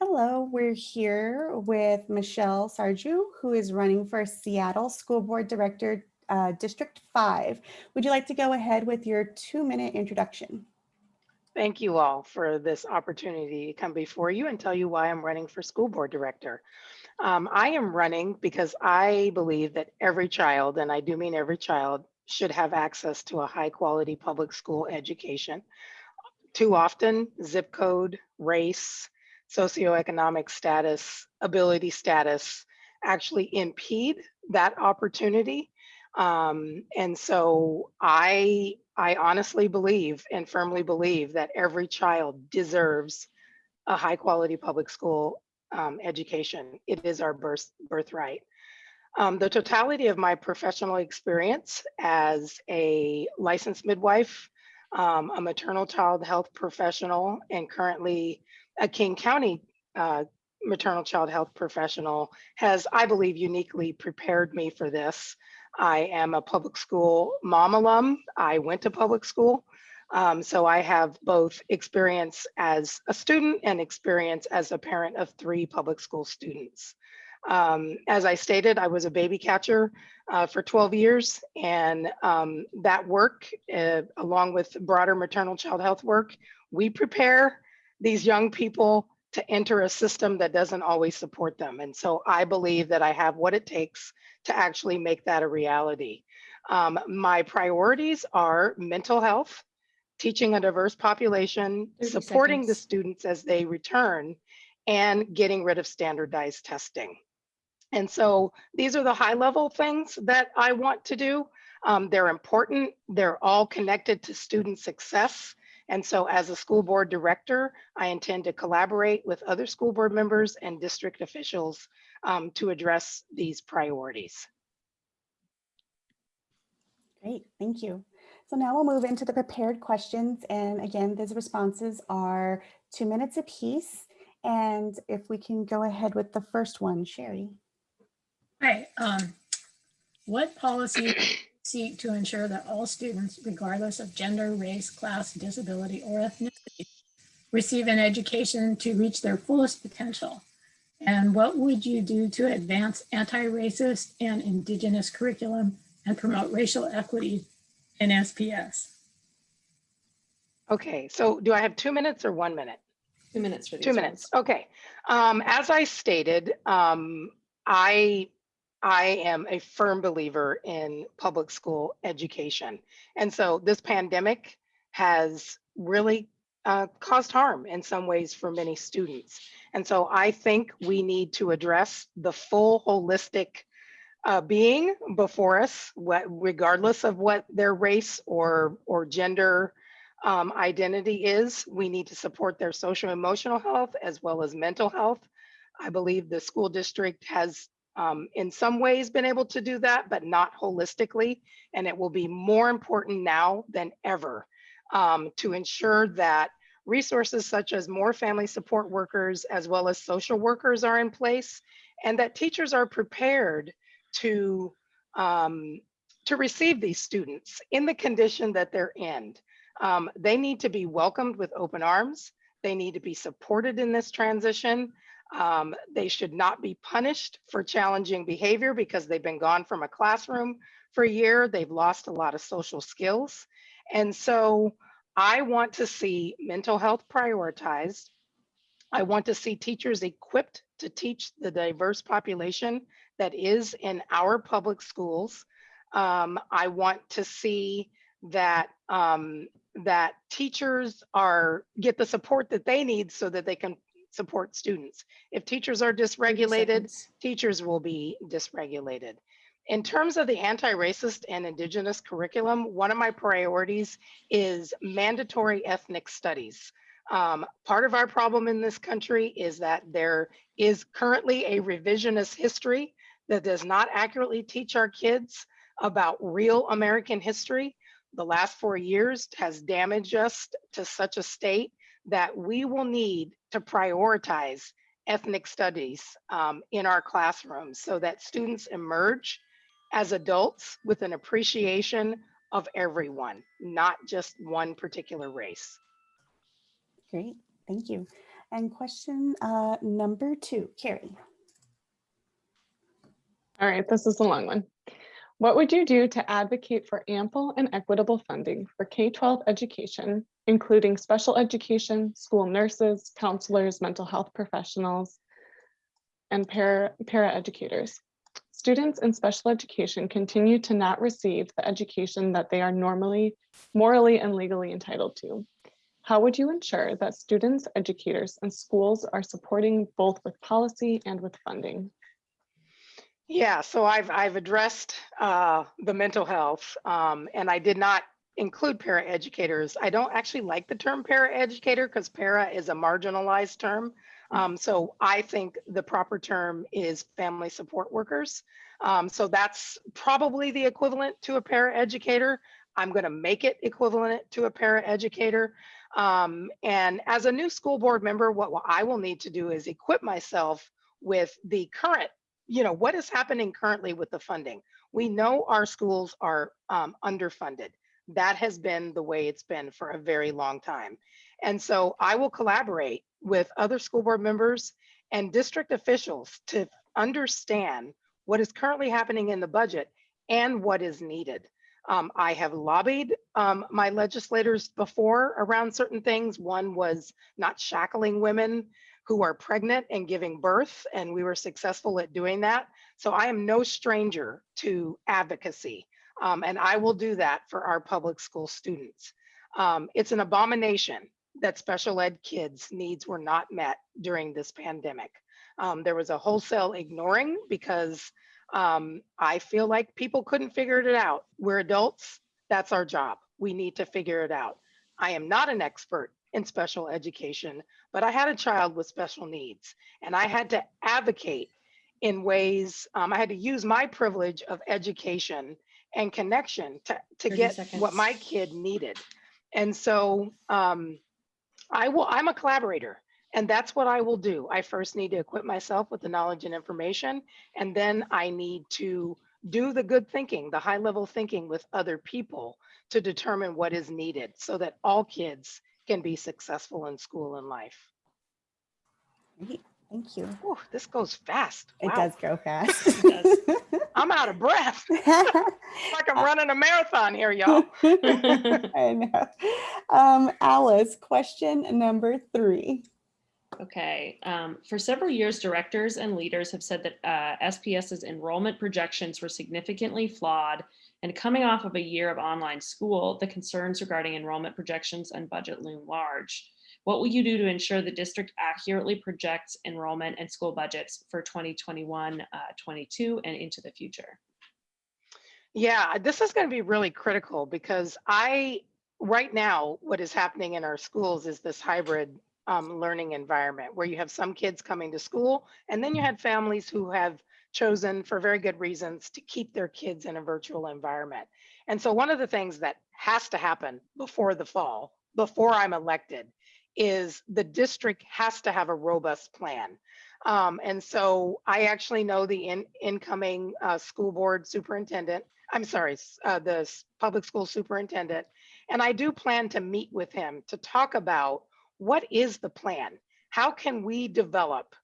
Hello, we're here with Michelle Sarju, who is running for Seattle School Board Director, uh, District 5. Would you like to go ahead with your two-minute introduction? Thank you all for this opportunity to come before you and tell you why I'm running for school board director. Um, I am running because I believe that every child, and I do mean every child, should have access to a high quality public school education. Too often, zip code, race, socioeconomic status, ability status actually impede that opportunity. Um, and so I, I honestly believe and firmly believe that every child deserves a high quality public school um, education. It is our birth, birthright. Um, the totality of my professional experience as a licensed midwife, um, a maternal child health professional, and currently a King County uh, maternal child health professional has, I believe, uniquely prepared me for this. I am a public school mom alum. I went to public school. Um, so I have both experience as a student and experience as a parent of three public school students. Um, as I stated, I was a baby catcher uh, for 12 years and um, that work, uh, along with broader maternal child health work, we prepare these young people to enter a system that doesn't always support them. And so I believe that I have what it takes to actually make that a reality. Um, my priorities are mental health, teaching a diverse population, supporting seconds. the students as they return, and getting rid of standardized testing. And so these are the high level things that I want to do. Um, they're important. They're all connected to student success. And so as a school board director, I intend to collaborate with other school board members and district officials um, to address these priorities. Great, thank you. So now we'll move into the prepared questions. And again, these responses are two minutes apiece. And if we can go ahead with the first one, Sherry. Hi, um, what policy seek to ensure that all students, regardless of gender, race, class, disability, or ethnicity, receive an education to reach their fullest potential? And what would you do to advance anti-racist and indigenous curriculum and promote racial equity in SPS? Okay, so do I have two minutes or one minute? Two minutes for these Two minutes, okay. Um, as I stated, um, I I am a firm believer in public school education. And so this pandemic has really uh, caused harm in some ways for many students. And so I think we need to address the full holistic uh, being before us, what, regardless of what their race or, or gender um, identity is. We need to support their social emotional health as well as mental health. I believe the school district has um, in some ways been able to do that, but not holistically. And it will be more important now than ever um, to ensure that resources such as more family support workers as well as social workers are in place and that teachers are prepared to um, to receive these students in the condition that they're in. Um, they need to be welcomed with open arms. They need to be supported in this transition. Um, they should not be punished for challenging behavior because they've been gone from a classroom for a year. They've lost a lot of social skills. And so I want to see mental health prioritized. I want to see teachers equipped to teach the diverse population that is in our public schools. Um, I want to see that um, that teachers are get the support that they need so that they can support students. If teachers are dysregulated, teachers will be dysregulated. In terms of the anti-racist and indigenous curriculum, one of my priorities is mandatory ethnic studies. Um, part of our problem in this country is that there is currently a revisionist history that does not accurately teach our kids about real American history. The last four years has damaged us to such a state that we will need to prioritize ethnic studies um, in our classrooms so that students emerge as adults with an appreciation of everyone, not just one particular race. Great, thank you. And question uh, number two, Carrie. All right, this is a long one. What would you do to advocate for ample and equitable funding for K-12 education, including special education, school nurses, counselors, mental health professionals, and para, educators? Students in special education continue to not receive the education that they are normally, morally and legally entitled to. How would you ensure that students, educators, and schools are supporting both with policy and with funding? Yeah, so I've I've addressed uh, the mental health, um, and I did not include paraeducators. I don't actually like the term paraeducator because para is a marginalized term. Um, so I think the proper term is family support workers. Um, so that's probably the equivalent to a paraeducator. I'm going to make it equivalent to a paraeducator. Um, and as a new school board member, what I will need to do is equip myself with the current you know, what is happening currently with the funding? We know our schools are um, underfunded. That has been the way it's been for a very long time. And so I will collaborate with other school board members and district officials to understand what is currently happening in the budget and what is needed. Um, I have lobbied um, my legislators before around certain things. One was not shackling women who are pregnant and giving birth, and we were successful at doing that. So I am no stranger to advocacy, um, and I will do that for our public school students. Um, it's an abomination that special ed kids' needs were not met during this pandemic. Um, there was a wholesale ignoring because um, I feel like people couldn't figure it out. We're adults, that's our job. We need to figure it out. I am not an expert in special education, but I had a child with special needs and I had to advocate in ways, um, I had to use my privilege of education and connection to, to get seconds. what my kid needed. And so um, I will, I'm a collaborator and that's what I will do. I first need to equip myself with the knowledge and information, and then I need to do the good thinking, the high level thinking with other people to determine what is needed so that all kids can be successful in school and life. Great, Thank you. Whew, this goes fast. It does go fast. I'm out of breath. like I'm running a marathon here, y'all. I know. Um, Alice, question number three. Okay, um, for several years, directors and leaders have said that uh, SPS's enrollment projections were significantly flawed. And coming off of a year of online school, the concerns regarding enrollment projections and budget loom large. What will you do to ensure the district accurately projects enrollment and school budgets for 2021, uh, 22, and into the future? Yeah, this is going to be really critical because I, right now, what is happening in our schools is this hybrid um, learning environment where you have some kids coming to school and then you had families who have chosen for very good reasons to keep their kids in a virtual environment. And so one of the things that has to happen before the fall, before I'm elected, is the district has to have a robust plan. Um, and so I actually know the in, incoming uh, school board superintendent, I'm sorry, uh, the public school superintendent, and I do plan to meet with him to talk about what is the plan? How can we develop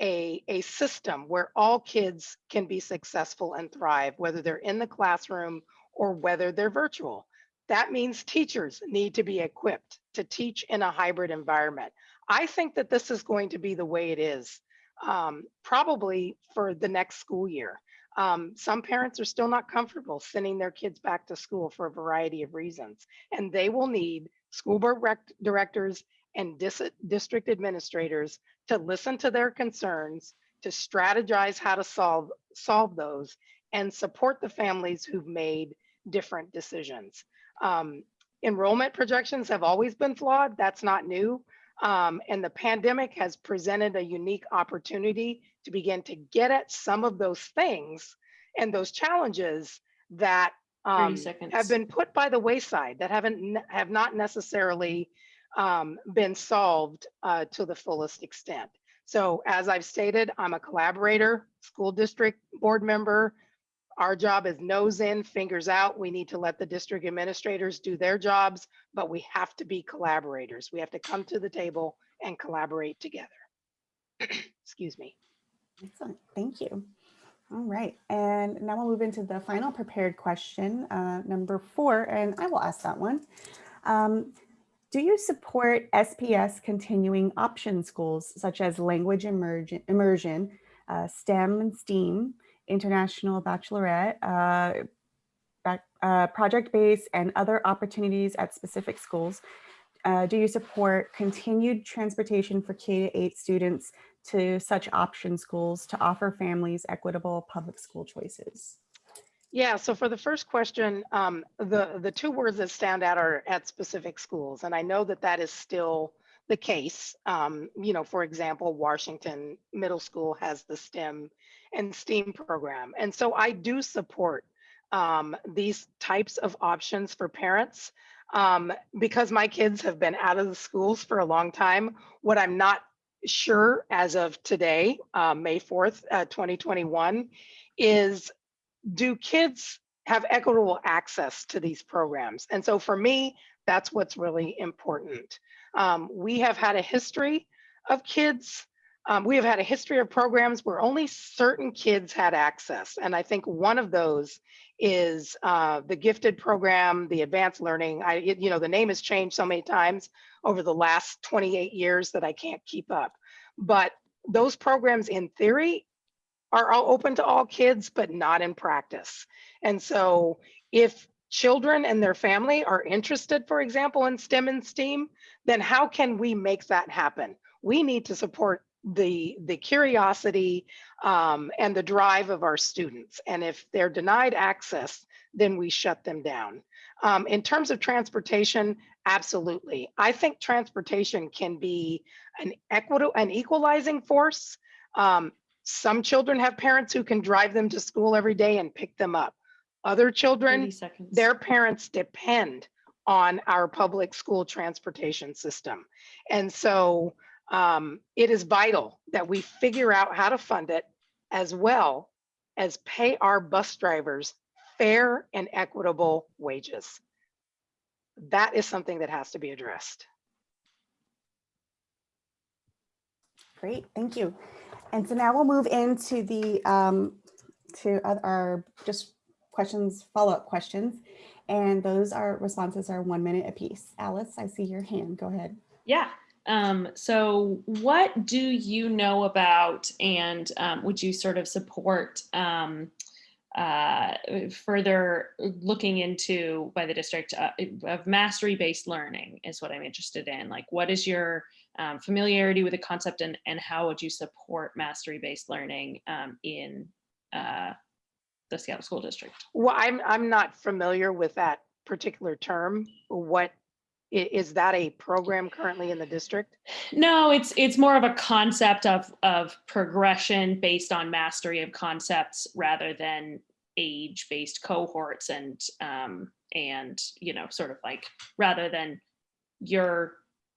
a, a system where all kids can be successful and thrive, whether they're in the classroom or whether they're virtual? That means teachers need to be equipped to teach in a hybrid environment. I think that this is going to be the way it is, um, probably for the next school year. Um, some parents are still not comfortable sending their kids back to school for a variety of reasons, and they will need school board directors and dis- district administrators to listen to their concerns, to strategize how to solve solve those, and support the families who've made different decisions. Um, enrollment projections have always been flawed. That's not new. Um, and the pandemic has presented a unique opportunity to begin to get at some of those things and those challenges that um, have been put by the wayside that haven't have not necessarily um, been solved uh, to the fullest extent. So as I've stated, I'm a collaborator, school district board member, our job is nose in, fingers out. We need to let the district administrators do their jobs, but we have to be collaborators. We have to come to the table and collaborate together. Excuse me. Excellent, thank you. All right, and now we'll move into the final prepared question, uh, number four, and I will ask that one. Um, do you support SPS continuing option schools such as language immersion, immersion uh, STEM and STEAM, international baccalaureate, uh, uh, project-based and other opportunities at specific schools? Uh, do you support continued transportation for K to eight students to such option schools to offer families equitable public school choices? Yeah, so for the first question, um, the, the two words that stand out are at specific schools. And I know that that is still the case. Um, you know, for example, Washington Middle School has the STEM and STEAM program. And so I do support um, these types of options for parents. Um, because my kids have been out of the schools for a long time, what I'm not sure as of today, uh, May 4th, uh, 2021, is do kids have equitable access to these programs? And so for me, that's what's really important. Um, we have had a history of kids. Um, we have had a history of programs where only certain kids had access. And I think one of those is uh, the gifted program, the advanced learning. I, it- you know, the name has changed so many times over the last 28 years that I can't keep up. But those programs in theory are all open to all kids, but not in practice. And so if children and their family are interested, for example, in STEM and STEAM, then how can we make that happen? We need to support the, the curiosity um, and the drive of our students. And if they're denied access, then we shut them down. Um, in terms of transportation, absolutely. I think transportation can be an an equalizing force. Um, some children have parents who can drive them to school every day and pick them up. Other 30 children, seconds. their parents depend on our public school transportation system. And so um, it is vital that we figure out how to fund it as well as pay our bus drivers fair and equitable wages. That is something that has to be addressed. Great, thank you. And so now we'll move into the, um, to our just questions, follow-up questions. And those are, responses are one minute apiece. Alice, I see your hand, go ahead. Yeah. Um, so what do you know about and um, would you sort of support um, uh, further looking into by the district uh, of mastery-based learning is what I'm interested in. Like what is your um, familiarity with the concept and, and how would you support mastery-based learning um, in uh, the Seattle School District? Well, I'm, I'm not familiar with that particular term. What, i- is that a program currently in the district? No, it's it's more of a concept of of progression based on mastery of concepts rather than age based cohorts and um and you know sort of like rather than you're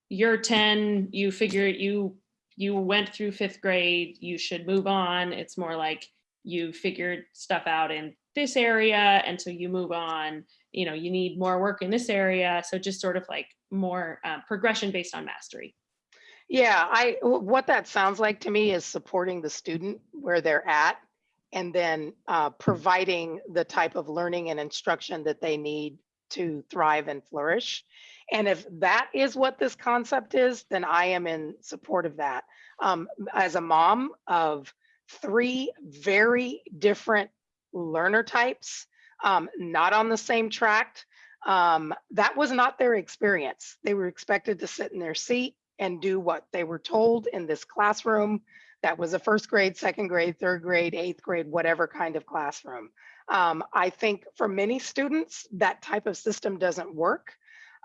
you're 10 you figure you you went through fifth grade you should move on it's more like you figured stuff out in this area and so you move on you know you need more work in this area so just sort of like more uh, progression based on mastery Yeah, I, what that sounds like to me is supporting the student where they're at and then uh, providing the type of learning and instruction that they need to thrive and flourish. And if that is what this concept is, then I am in support of that. Um, as a mom of three very different learner types, um, not on the same track, um, that was not their experience. They were expected to sit in their seat and do what they were told in this classroom. That was a first grade, second grade, third grade, eighth grade, whatever kind of classroom. Um, I think for many students, that type of system doesn't work.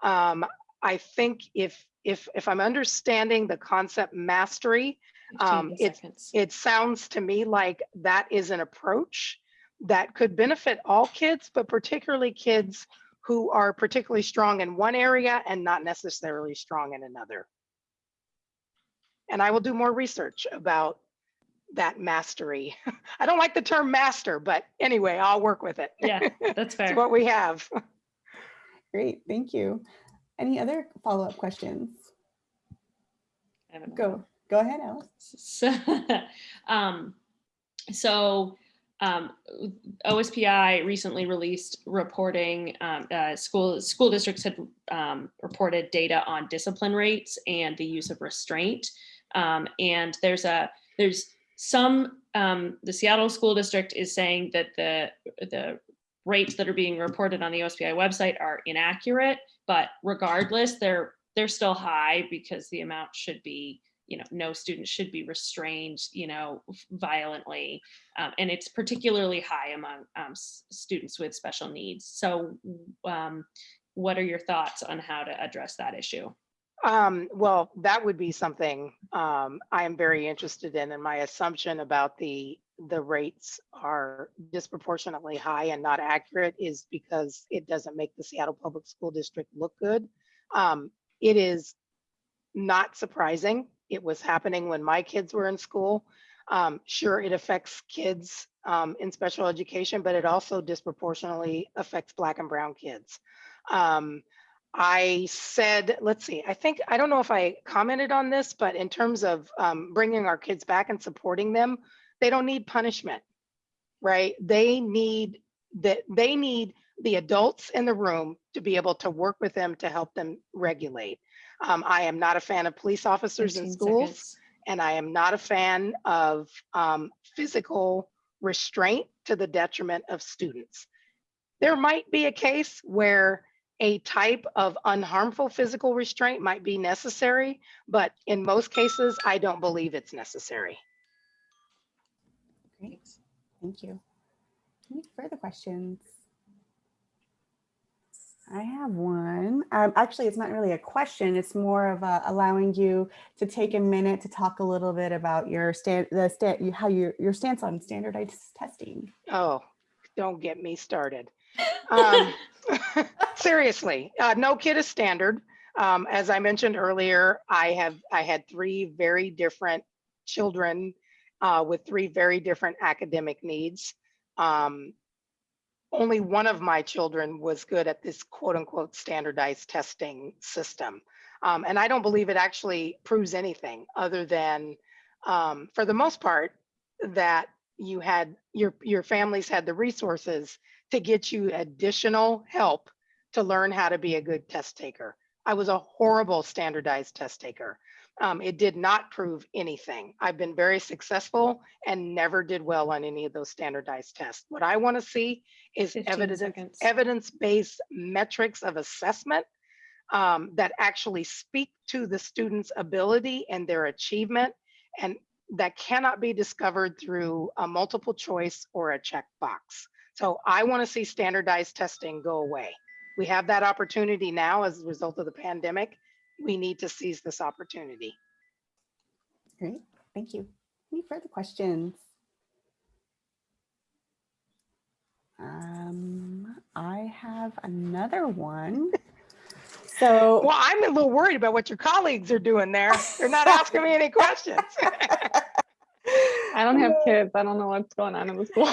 Um, I think if if if I'm understanding the concept mastery, 15 Um, it's- seconds. it sounds to me like that is an approach that could benefit all kids, but particularly kids who are particularly strong in one area and not necessarily strong in another. And I will do more research about that mastery. I don't like the term master, but anyway, I'll work with it. Yeah, that's fair. It's what we have. Great, thank you. Any other follow-up questions? I have Go, go ahead, Alice. So, um, so um, OSPI recently released reporting, um, uh, school, school districts had um, reported data on discipline rates and the use of restraint. Um, and there's a, there's some, um, the Seattle School District is saying that the, the rates that are being reported on the OSPI website are inaccurate, but regardless, they're, they're still high because the amount should be you know, no student should be restrained, you know, violently. Um, and it's particularly high among um, students with special needs. So um, what are your thoughts on how to address that issue? Um, well, that would be something um, I am very interested in, and my assumption about the the rates are disproportionately high and not accurate is because it doesn't make the Seattle Public School District look good. Um, it is not surprising. It was happening when my kids were in school. Um, sure, it affects kids um, in special education, but it also disproportionately affects Black and Brown kids. Um, I said, let's see, I think, I don't know if I commented on this, but in terms of um, bringing our kids back and supporting them, they don't need punishment, right? They need that, they need the adults in the room to be able to work with them to help them regulate. Um, I am not a fan of police officers in 15 schools, seconds. and I am not a fan of um, physical restraint to the detriment of students. There might be a case where a type of unharmful physical restraint might be necessary, but in most cases, I don't believe it's necessary. Great, thank you. Any further questions? I have one. Um, actually, it's not really a question. It's more of a, allowing you to take a minute to talk a little bit about your stand, the stand, how your your stance on standardized testing. Oh, don't get me started. Um, seriously, uh, no kid is standard. Um, as I mentioned earlier, I have I had three very different children uh, with three very different academic needs. Um, only one of my children was good at this quote unquote standardized testing system. Um, and I don't believe it actually proves anything other than, um, for the most part, that you had your your families had the resources to get you additional help to learn how to be a good test taker. I was a horrible standardized test taker. Um, it did not prove anything. I've been very successful and never did well on any of those standardized tests. What I want to see is evidence evidence-based metrics of assessment um, that actually speak to the student's ability and their achievement and that cannot be discovered through a multiple choice or a checkbox. So I want to see standardized testing go away. We have that opportunity now as a result of the pandemic. We need to seize this opportunity. Great, thank you. Any further questions? Um, I have another one. So. Well, I'm a little worried about what your colleagues are doing there. They're not asking me any questions. I don't have kids. I don't know what's going on in the school.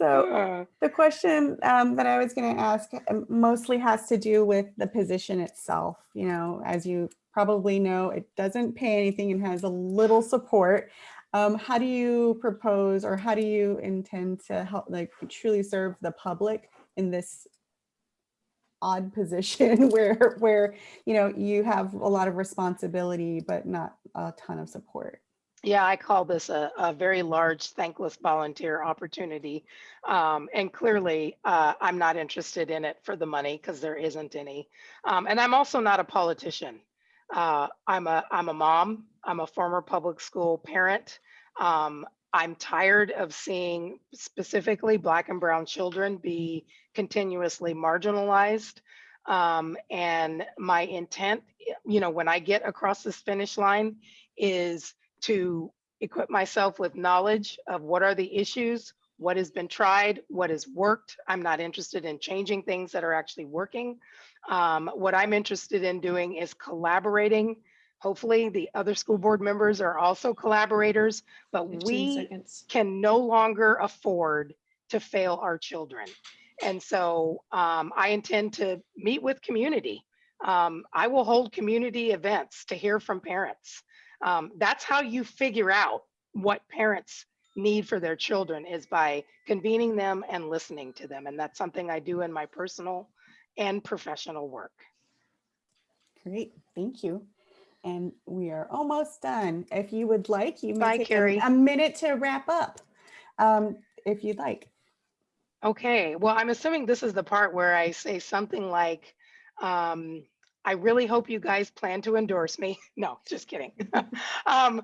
So Uh, the question um, that I was going to ask um, mostly has to do with the position itself. You know, as you probably know, it doesn't pay anything and has a little support. Um, how do you propose or how do you intend to help like truly serve the public in this odd position where where you know you have a lot of responsibility but not a ton of support? Yeah, I call this a, a very large thankless volunteer opportunity. Um, and clearly, uh, I'm not interested in it for the money because there isn't any. Um, and I'm also not a politician. Uh, I'm a I'm a mom. I'm a former public school parent. Um, I'm tired of seeing specifically Black and Brown children be continuously marginalized. Um, and my intent, you know, when I get across this finish line, is to equip myself with knowledge of what are the issues, what has been tried, what has worked. I'm not interested in changing things that are actually working. Um, what I'm interested in doing is collaborating Hopefully, the other school board members are also collaborators, but we seconds. can no longer afford to fail our children. And so um, I intend to meet with community. Um, I will hold community events to hear from parents. Um, that's how you figure out what parents need for their children is by convening them and listening to them. And that's something I do in my personal and professional work. Great, thank you. And we are almost done. If you would like, you Bye, may take a- Carrie. a minute to wrap up, um, if you'd like. Okay, well, I'm assuming this is the part where I say something like, um, I really hope you guys plan to endorse me. No, just kidding. um,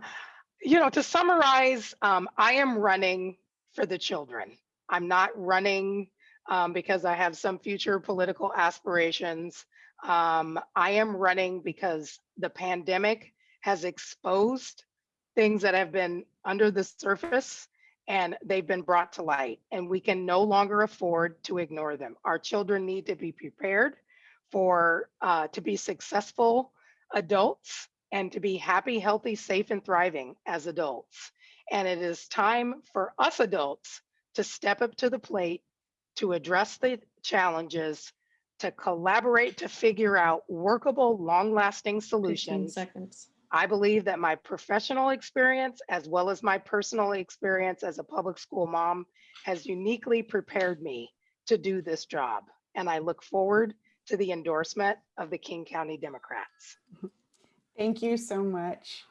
you know, to summarize, um, I am running for the children. I'm not running um, because I have some future political aspirations. Um, I am running because the pandemic has exposed things that have been under the surface and they've been brought to light and we can no longer afford to ignore them. Our children need to be prepared for uh, to be successful adults and to be happy, healthy, safe, and thriving as adults. And it is time for us adults to step up to the plate to address the challenges, to collaborate to figure out workable, long-lasting solutions seconds. I believe that my professional experience, as well as my personal experience as a public school mom, has uniquely prepared me to do this job. And I look forward to the endorsement of the King County Democrats. Thank you so much.